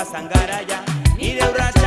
pasan garaia, nire urratu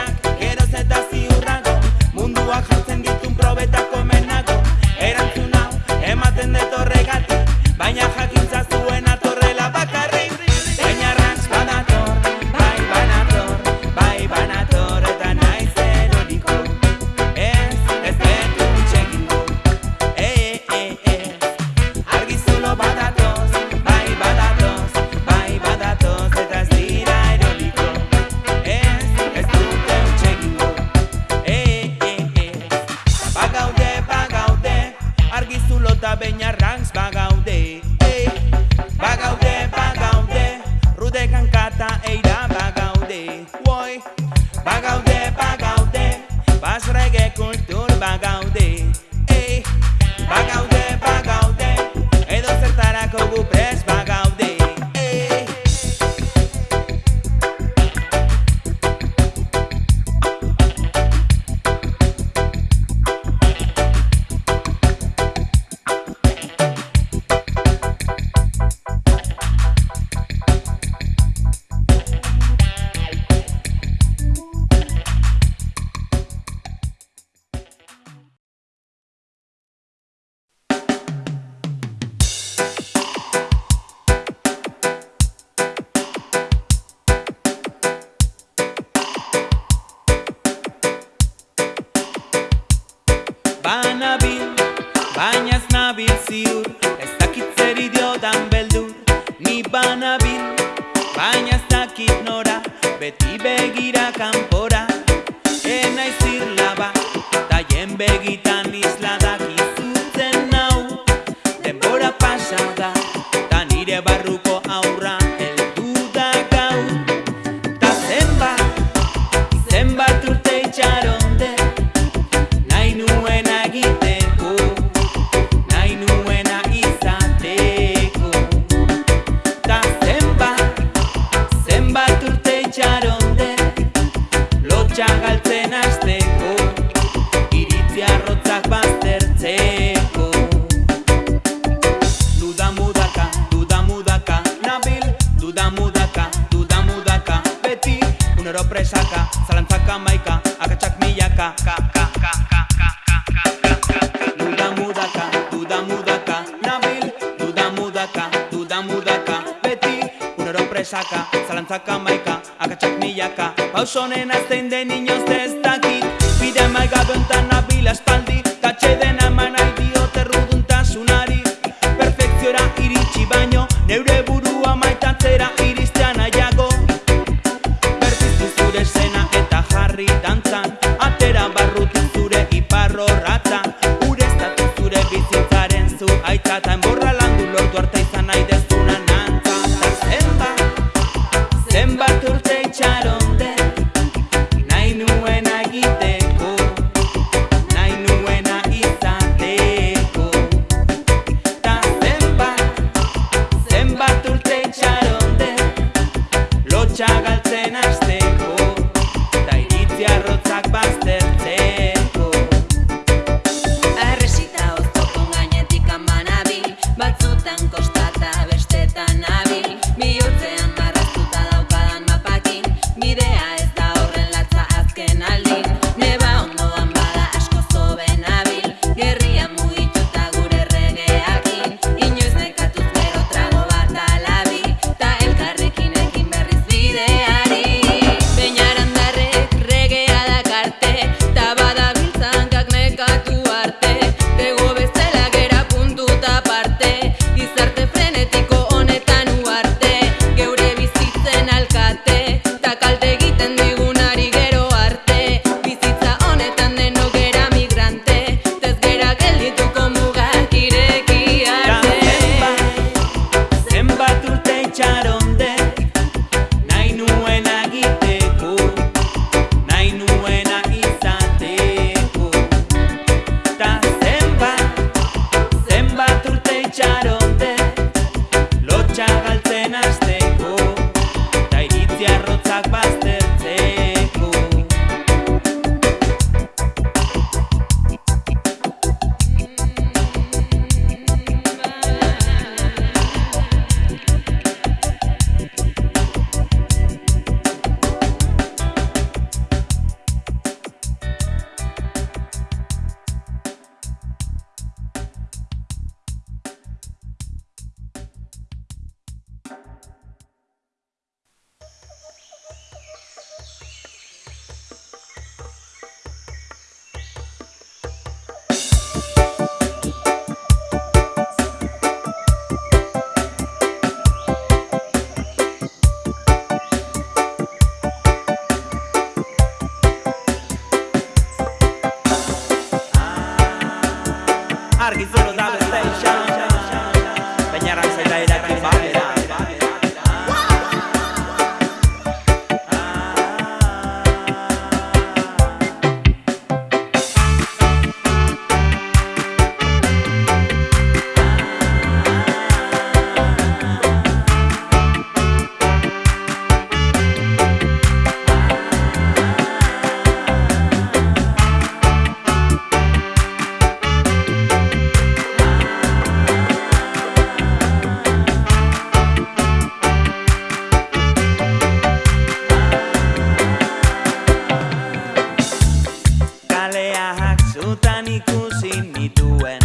kaleak zutan ikusi nituen.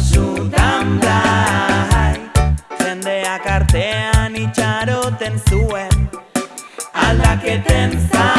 Zutan blai, jendeak artean itxaroten zuen. Aldaketen zain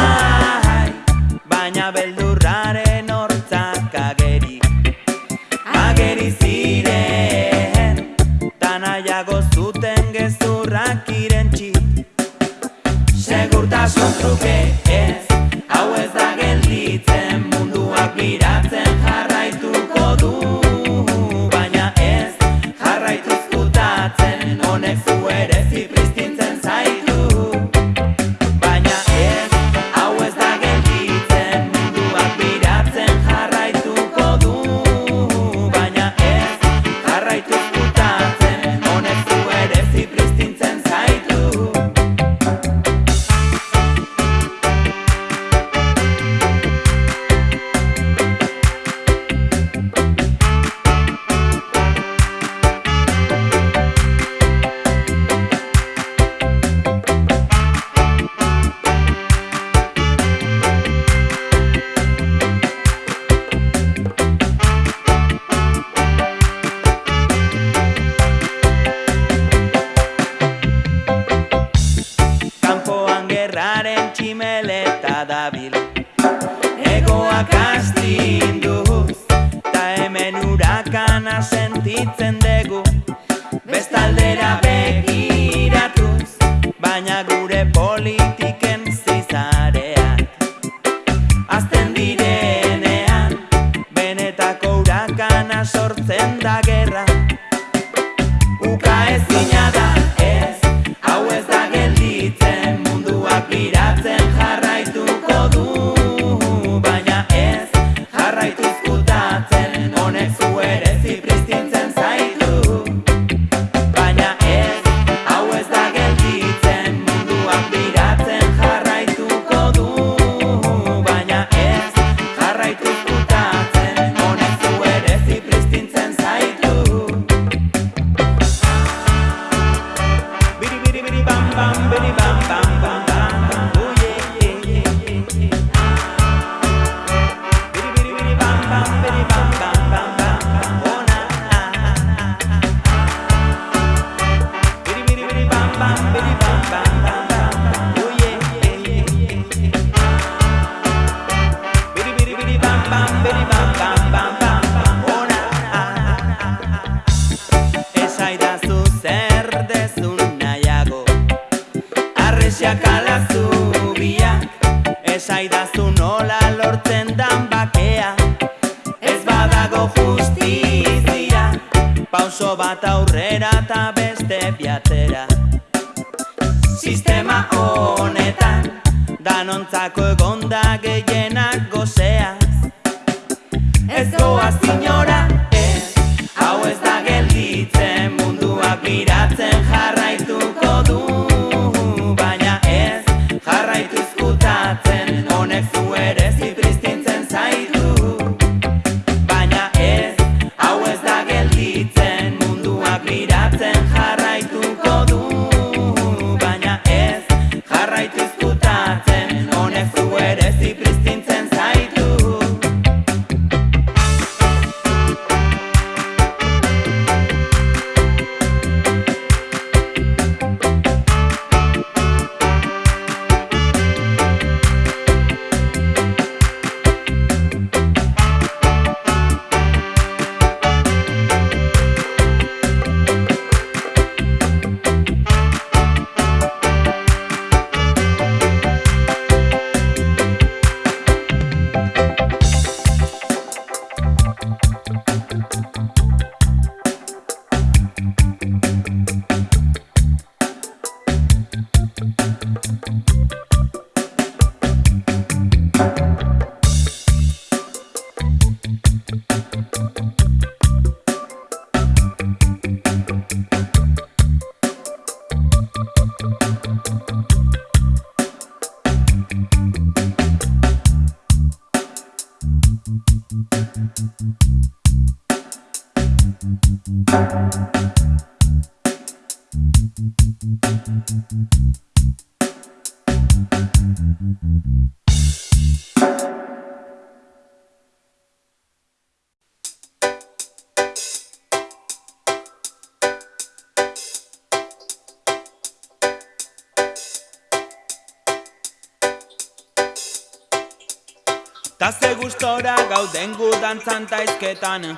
Ta ze gustora gauden gudan zantaizketan.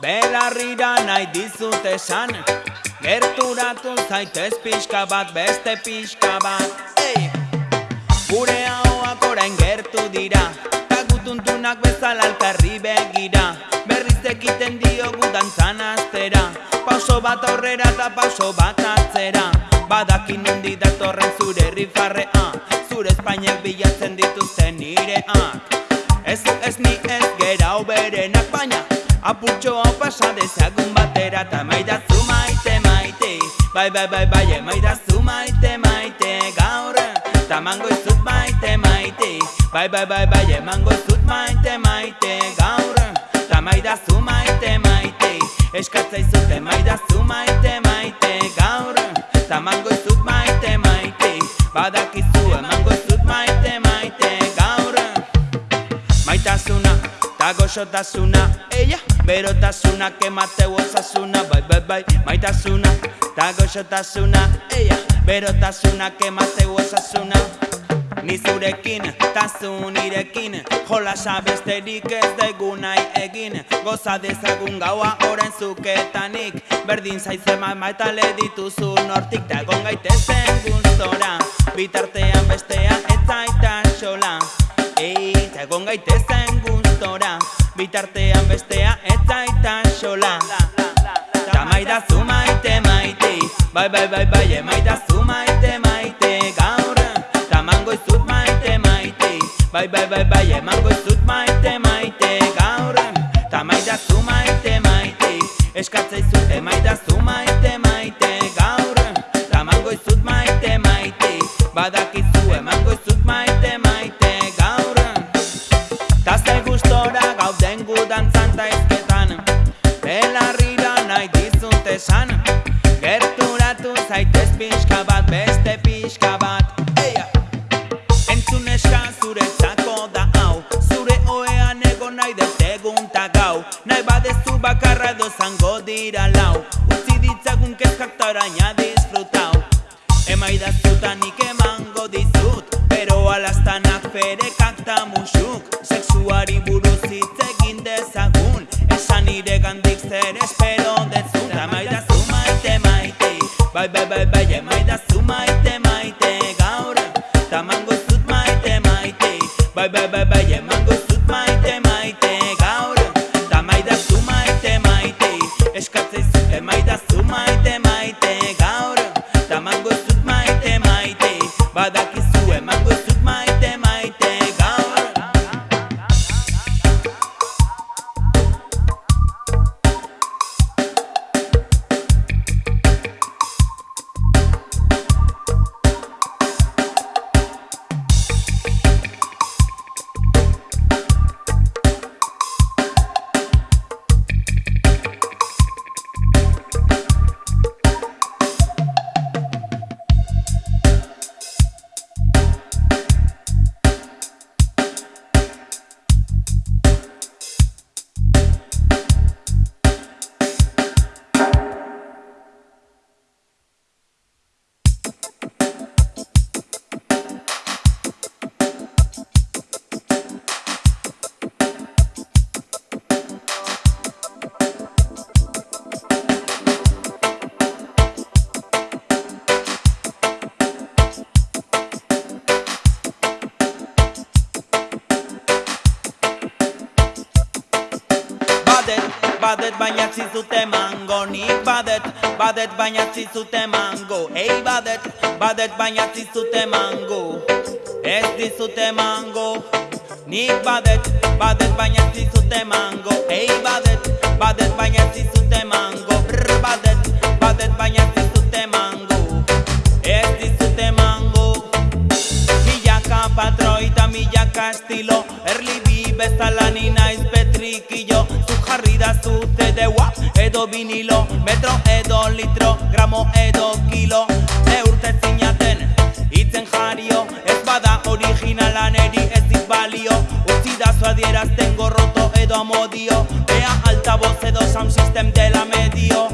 Belarrira nahi dizut esan. Gerturatu zaitez pixka bat, beste pixka bat. Ei! Gure hauak orain gertu dira. Ta gutuntunak bezala alkarri begira. Berriz ekiten diogu dantzan aztera Pauso bat aurrera eta pauso bat atzera. Badakin nondi datorren zure rifarrea. Zure espainek bilatzen dituzten nireak Ez ez ni ez gera oberenak baina Apurtxo hau pasa dezagun batera Ta maidazu maite maite. Bai bai bai bai emaidazu maite maite Gaur tamango izut maite maite. Bai bai bai bai emango izut maite maite Gaur tamaidazu maite maite. Eskatzai zute maidazu maite maite Gaur tamango izut maite maite. Badakizu ta goxotasuna Eia, berotasuna, kemateu osasuna Bai, bai, bai, maitasuna, ta goxotasuna Eia, berotasuna, kemateu osasuna. Ni zurekin, ta zu nirekin Jola sabesterik ez daigu nahi egin. Goza dezagun gaua oren zuketanik Berdin zaizema maitale dituzu nortik Ta egon gaitezen gustora. Bitartean bestea ez zaita xola. Ei, ta gaitezen gustora Bitartean bestea ez zaita xola. Ta maidazu maite maite Bai, bai, bai, bai, emaidazu maite maite Gaur, tamango izut maite maite Bai, bai, bai, bai, emango izut maite maite Gaur, ta maidazu maite maite Eskatzei zut emaidazu maite badet baina zizute mango Ei badet, badet baina zizute mango Ez dizute mango Nik badet, badet baina zizute mango Ei badet, badet baina zizute mango Brr, badet, badet baina zizute mango Ez dizute mango Milaka patroi eta milaka estilo Erli bi bezala Ni naiz petrikillo Zu jarri da zute deua Edo vinilo. Metro litro Gramo edo kilo Eurte zinaten Itzen jario. Ez bada originala neri ez dit balio. Utsi da zuadierazten gorroto edo amodio. Ea altavoz edo sound system dela medio.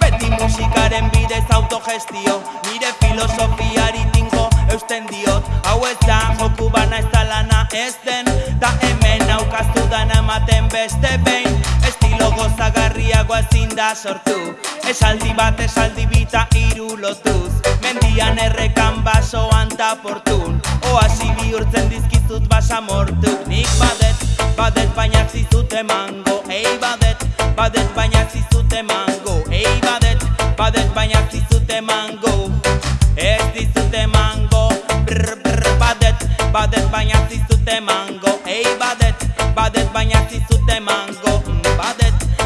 Beti musikaren bidez autogestio. Nire filosofiari tinko eusten diot. Hau ez da joku bana ez da lana ez den. Ta hemen aukaztu dana ematen beste behin gozagarriagoa ezin da sortu. Esaldi bat esaldi bita iru lotuz. Mendian errekan basoan ta portun. Oasi bihurtzen dizkizut basa mortuk. Nik badet, badet baina zizute mango Ei badet, badet baina zizute mango Ei badet, badet baina zizute mango Ez dizute mango Brr, brr, badet, badet baina zizute mango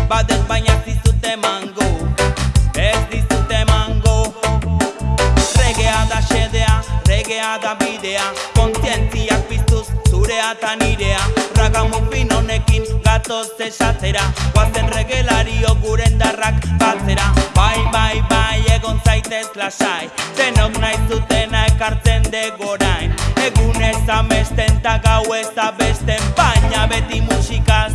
Badet baina zizute mango. Ez dizute mango. Regea da xedea, regea da bidea. Kontzientziak piztuz zurea eta nirea Ragamufin honekin gatoz esatera. Guazen regelario guren darrak batzera Bai, bai, bai, egon zaitez lasai. Denok nahi zutena ekartzen degorain Egun ez amesten ta gau ez abesten Baina beti musikaz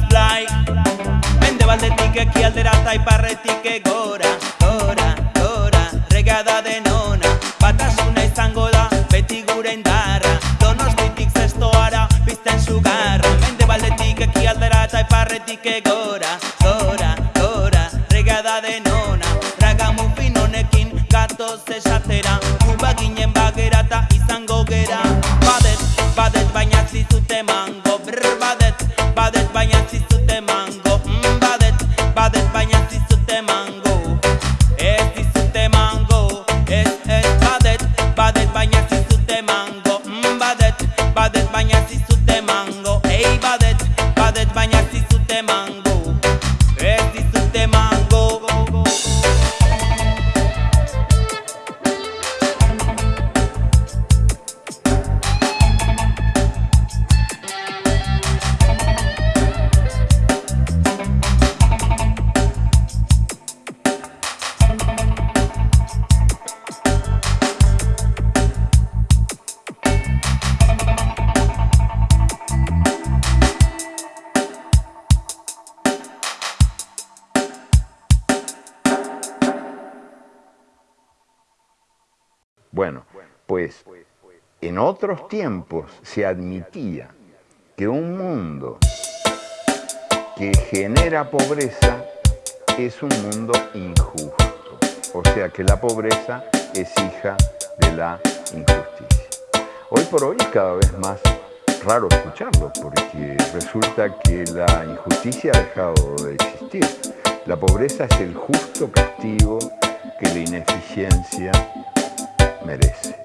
blai Mende baldetik ekialdera eta iparretik egora Gora, gora, regada denona. Batasuna izango da, beti gure indarra. Donostitik zestoara, pizten sugarra. Mende baldetik ekialdera eta iparretik egora Gora, gora, regada denona. Ragamufin honekin gatoz esatera. Guba ginen bagera eta izango gera. Badet, badet baina zizute otros tiempos se admitía que un mundo que genera pobreza es un mundo injusto. O sea que la pobreza es hija de la injusticia. Hoy por hoy es cada vez más raro escucharlo porque resulta que la injusticia ha dejado de existir. La pobreza es el justo castigo que la ineficiencia merece.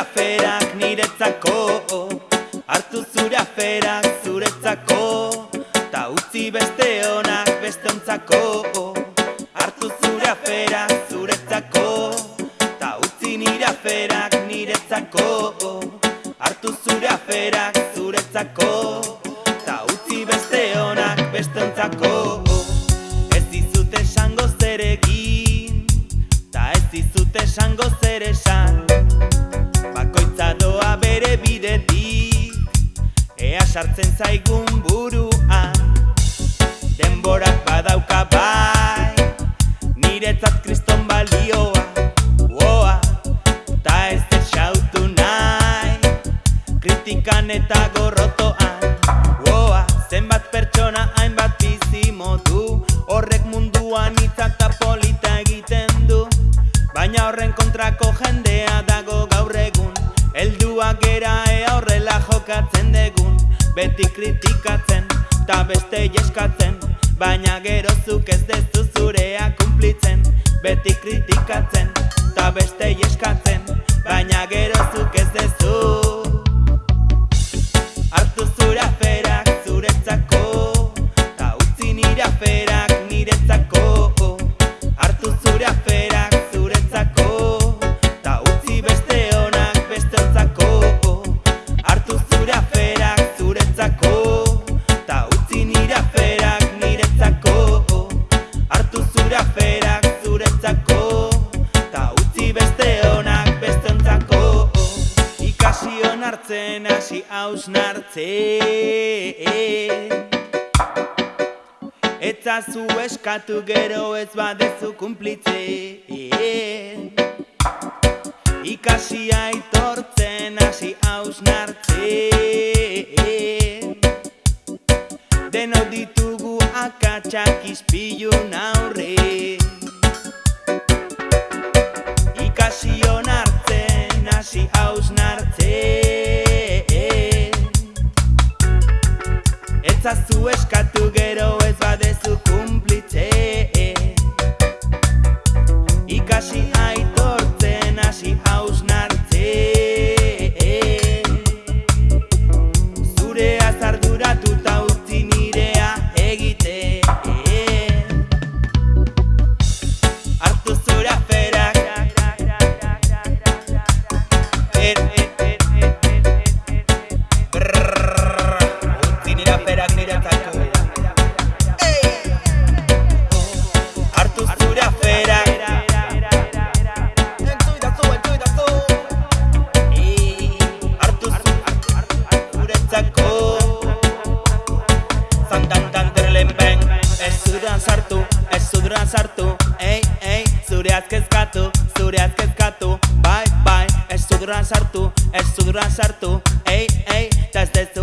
aferak niretzako Artu zure aferak zuretzako Ta utzi beste honak beste ontzako Artu zure aferak zuretzako Ta utzi nire aferak niretzako Artu zure aferak zuretzako Ta utzi beste honak beste ontzako. sartzen zaigun zabaltzen hasi hausnartze. Etzazu eskatu gero ez badezu kumplitze Ikasi aitortzen hasi hausnartze. Deno ditugu akatsak izpilu naurre Ikasi onartzen hasi hausnartze. itzazu eskatu gero ez badezu kumplitzea Zureaz kezkatu, zureaz kezkatu Bai, bai, ez zuduran sartu, ez zuduran sartu. Ei, ei, eta ez dezu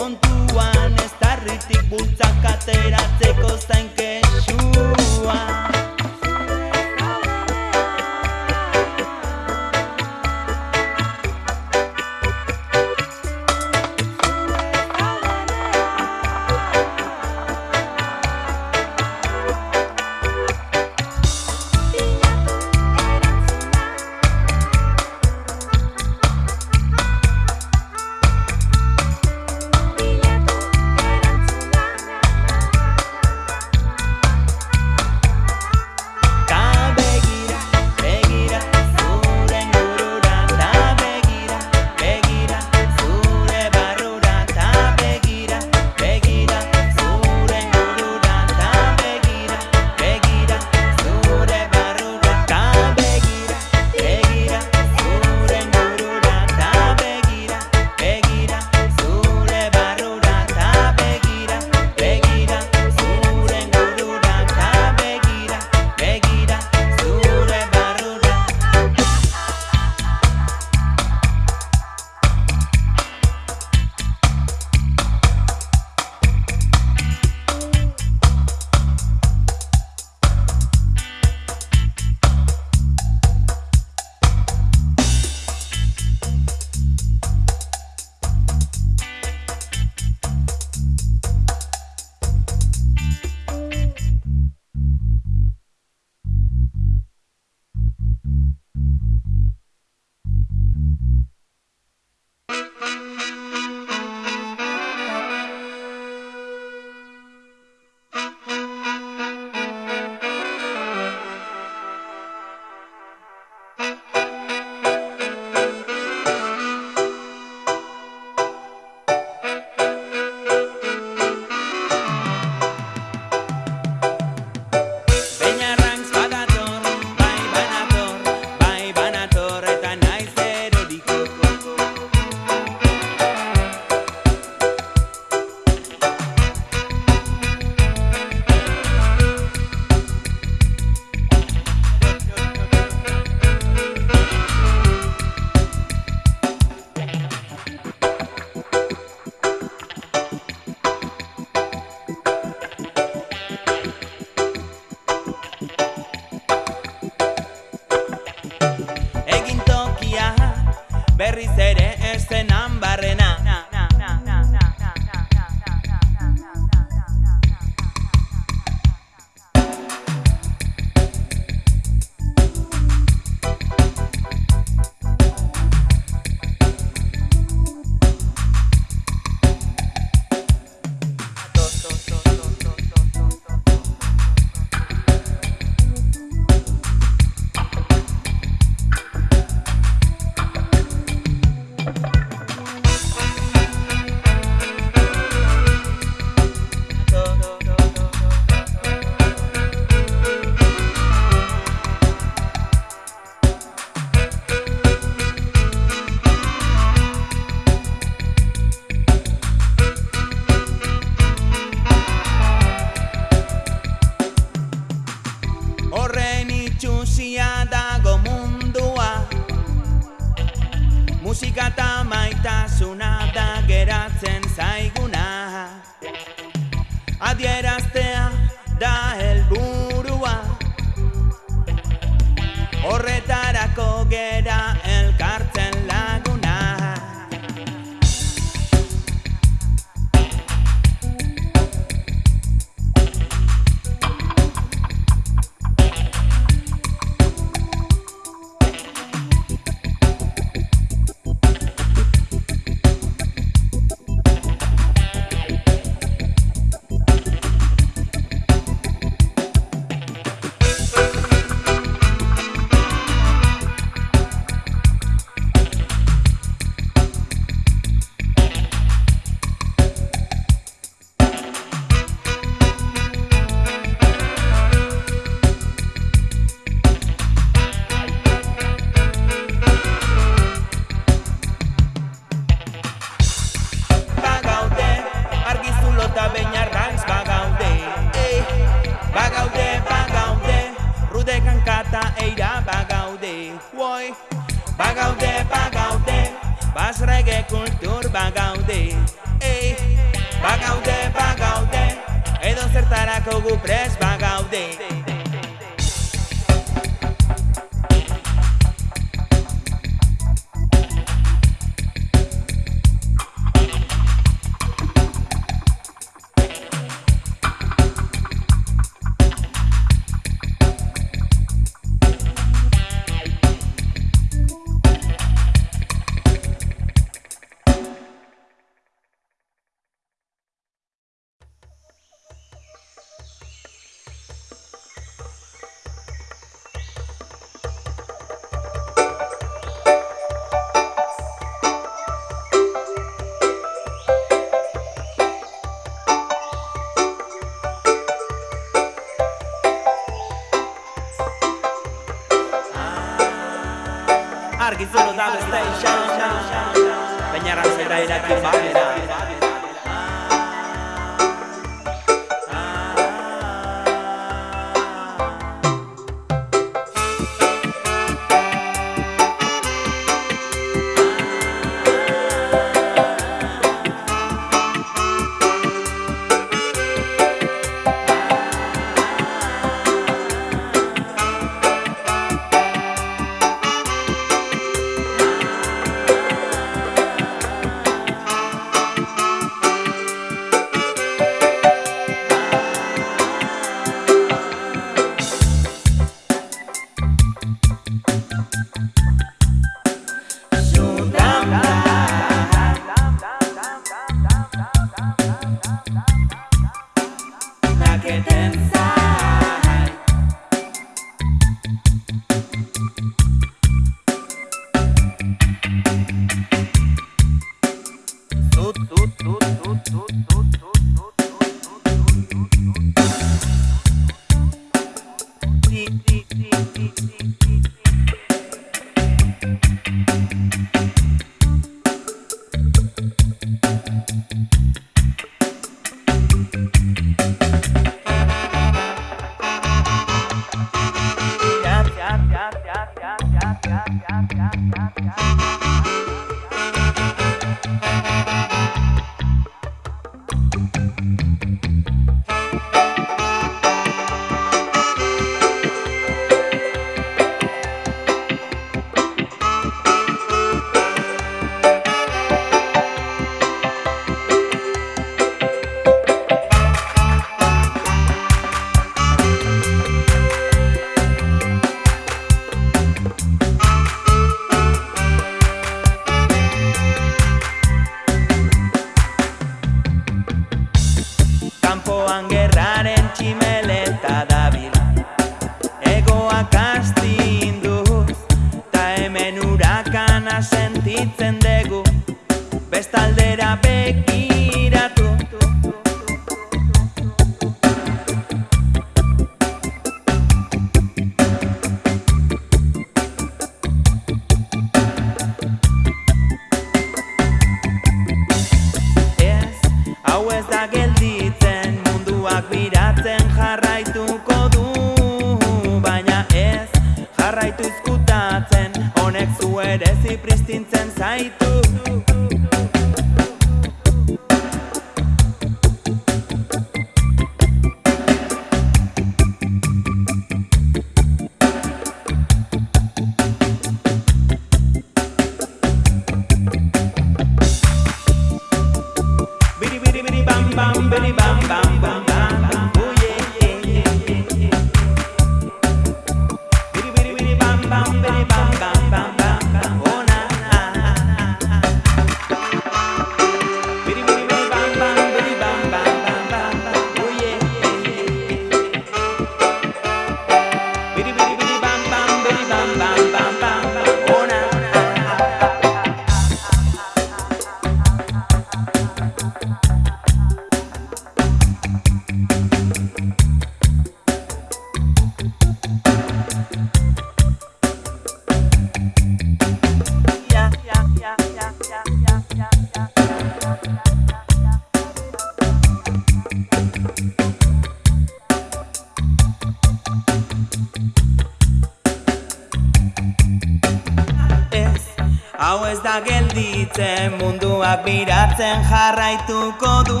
gelditzen munduak biratzen jarraituko du.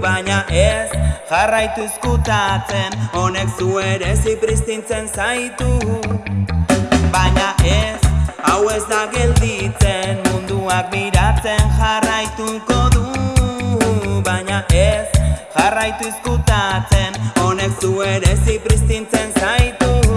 Baina ez jarraitu izkutatzen honek zu ere zipristintzen zaitu. Baina ez hau ez da gelditzen munduak biratzen jarraituko du. Baina ez jarraitu izkutatzen honek zu ere zipristintzen zaitu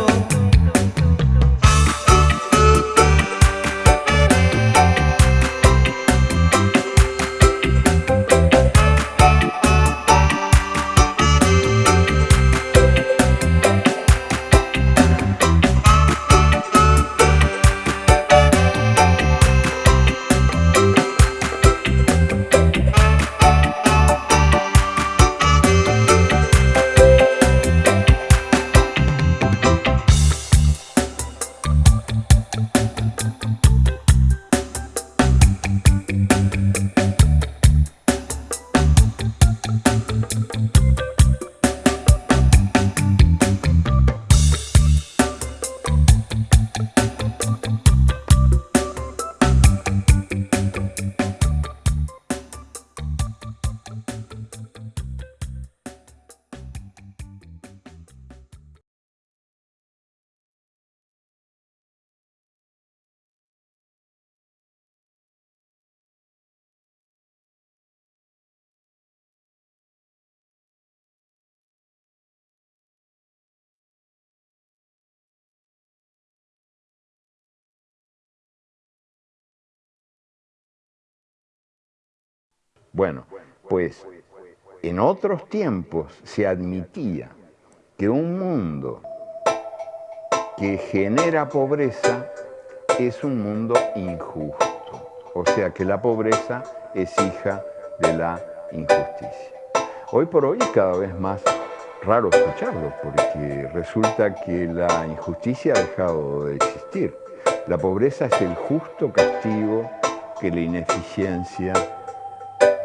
Bueno, pues en otros tiempos se admitía que un mundo que genera pobreza es un mundo injusto. O sea que la pobreza es hija de la injusticia. Hoy por hoy es cada vez más raro escucharlo porque resulta que la injusticia ha dejado de existir. La pobreza es el justo castigo que la ineficiencia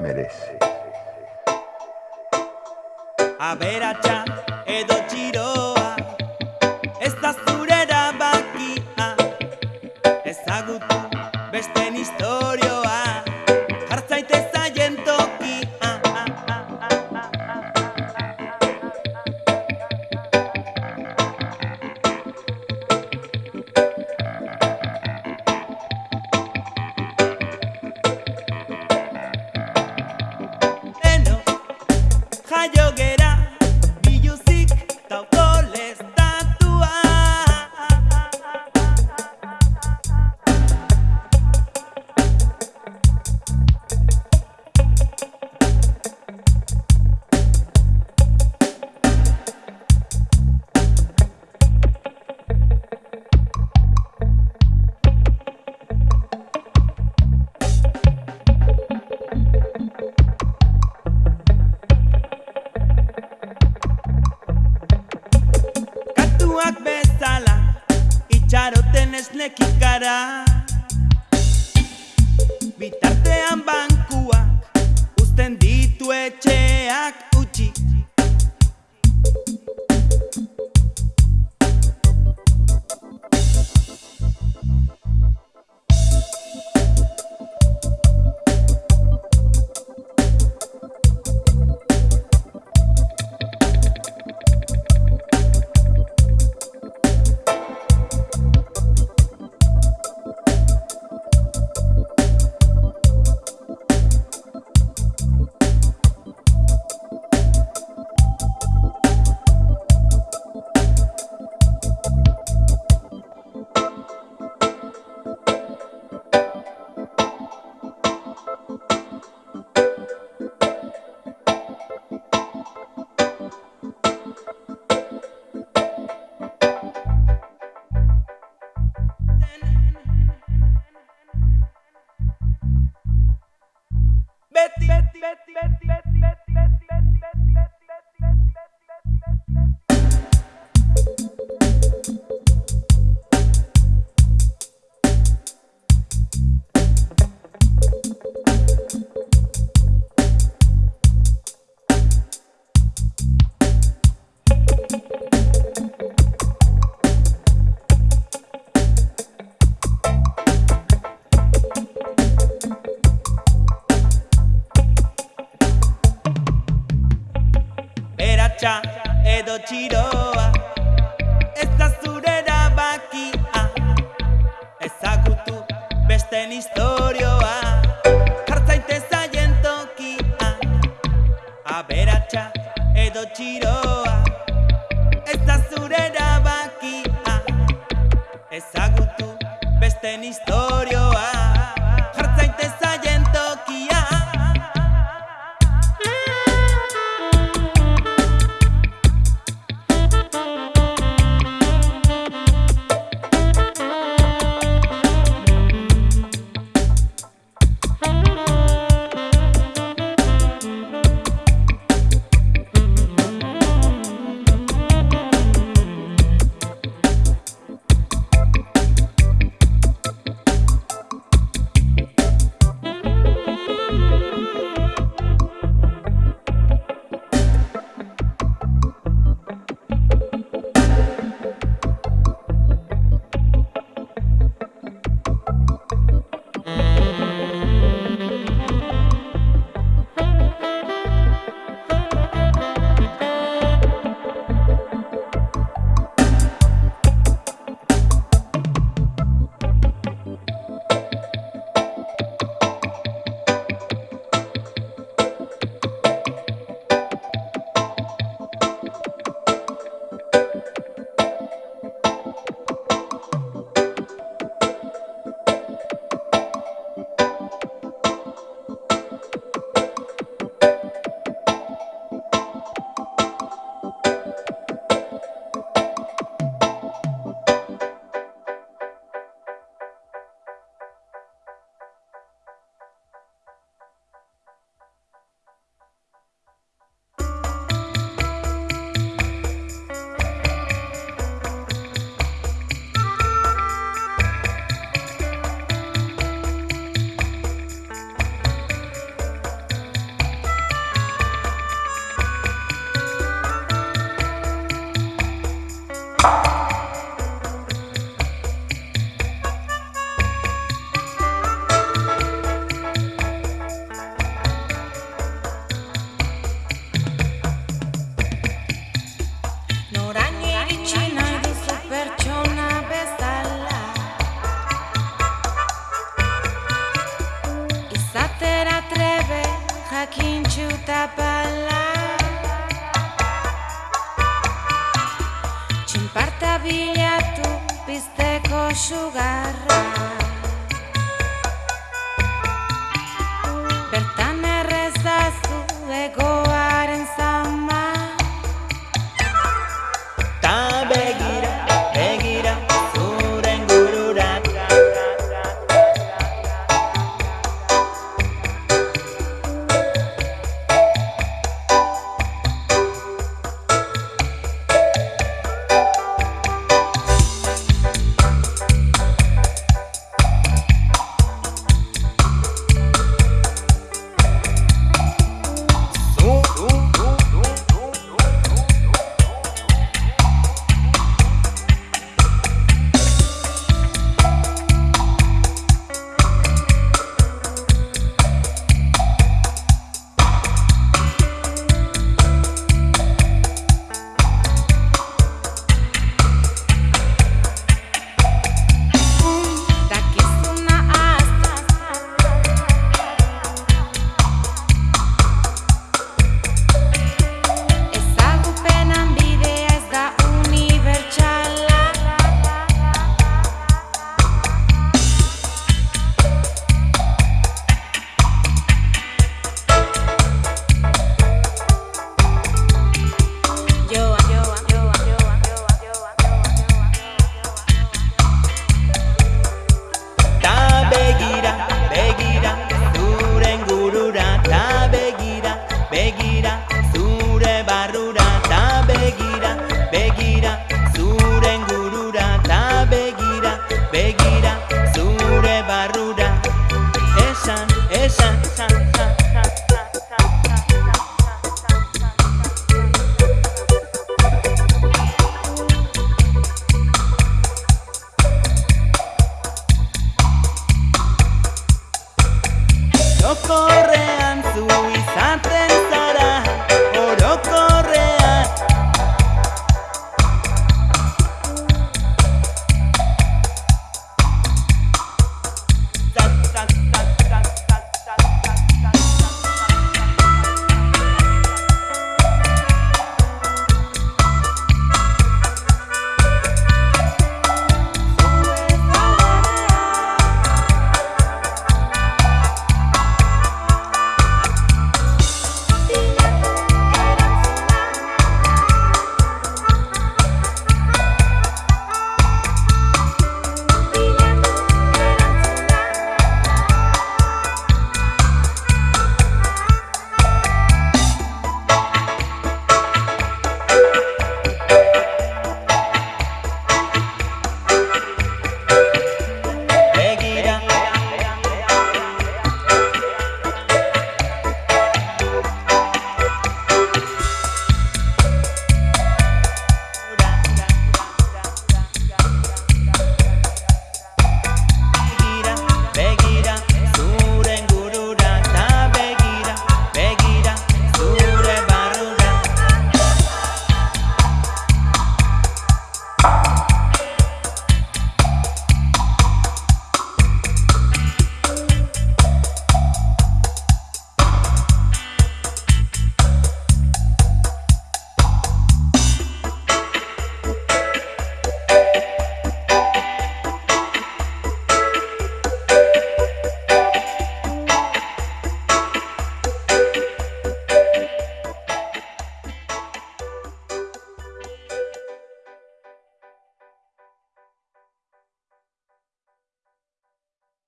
merece. Aberatsa edo txiroa cara edo txiroa. Ez da zure erabakia. Ezagutu besten historioa Jartzaite zaien tokia. Aberatxa edo txiroa. Ez da zure erabakia. Ezagutu besten historioa